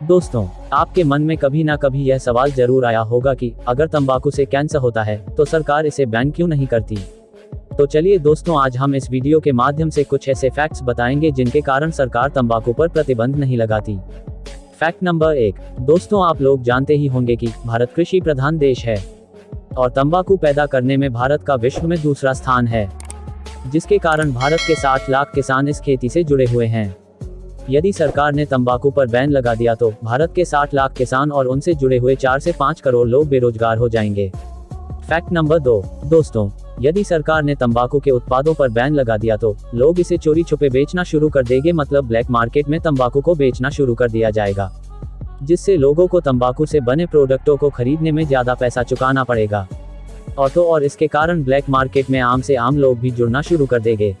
दोस्तों, आपके मन में कभी ना कभी यह सवाल ज़रूर आया होगा कि अगर तंबाकू से कैंसर होता है तो सरकार इसे बैन क्यों नहीं करती? तो चलिए दोस्तों, आज हम इस वीडियो के माध्यम से कुछ ऐसे फैक्ट्स बताएँगे जिनके कारण सरकार तंबाकू पर प्रतिबंध नहीं लगाती। फैक्ट नंबर एक, दोस्तों, आप लोग जानते ही होंगे कि भारत कृषि प्रधान देश है और तंबाकू पैदा करने में भारत का विश्व में दूसरा स्थान है, जिसके कारण भारत के 60 लाख किसान इस खेती से जुड़े हुए हैं। यदि सरकार ने तंबाकू पर बैन लगा दिया तो भारत के 60 लाख किसान और उनसे जुड़े हुए 4 से 5 करोड़ लोग बेरोजगार हो जाएँगे। फैक्ट नंबर दो, दोस्तों, यदि सरकार ने तंबाकू के उत्पादों पर बैन लगा दिया तो लोग इसे चोरी छुपे बेचना शुरू कर देंगे मतलब ब्लैक मार्केट में तंबाकू को बेचना शुरू कर दिया जाएगा, जिससे लोगों को तंबाकू से बने प्रोडक्टों को खरीदने में ज़्यादा पैसा चुकाना पड़ेगा। और तो और इसके कारण ब्लैक मार्केट में आम से आम लोग भी जुड़ना शुरू कर देंगे।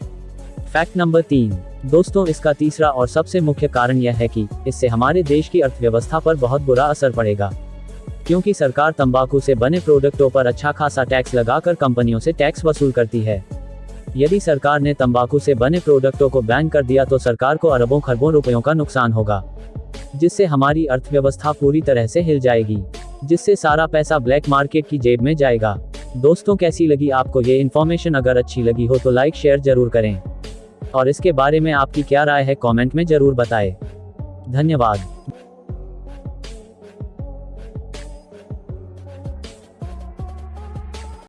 फैक्ट नंबर तीन दोस्तों, इसका तीसरा और सबसे मुख्य कारण यह है कि इससे हमारे देश की अर्थव्यवस्था पर बहुत बुरा असर पड़ेगा। क्योंकि सरकार तंबाकू से बने प्रोडक्टों पर अच्छा खासा टैक्स लगाकर कंपनियों से टैक्स वसूल करती है। यदि सरकार ने तंबाकू से बने प्रोडक्टों को बैन कर दिया तो सरकार को अरबों खरबों रुपयों का नुकसान होगा। जिससे हमारी अर्थव्यवस्था पूरी तरह से हिल जाएगी, जिससे सारा पैसा ब्लैक मार्केट की जेब में जाएगा। दोस्तों, कैसी लगी आपको ये इन्फॉर्मेशन? अगर अच्छी लगी हो तो लाइक, शेयर ज़रूर करें। और इसके बारे में आपकी क्या राय है कॉमेंट में ज़रूर बताएँ। धन्यवाद।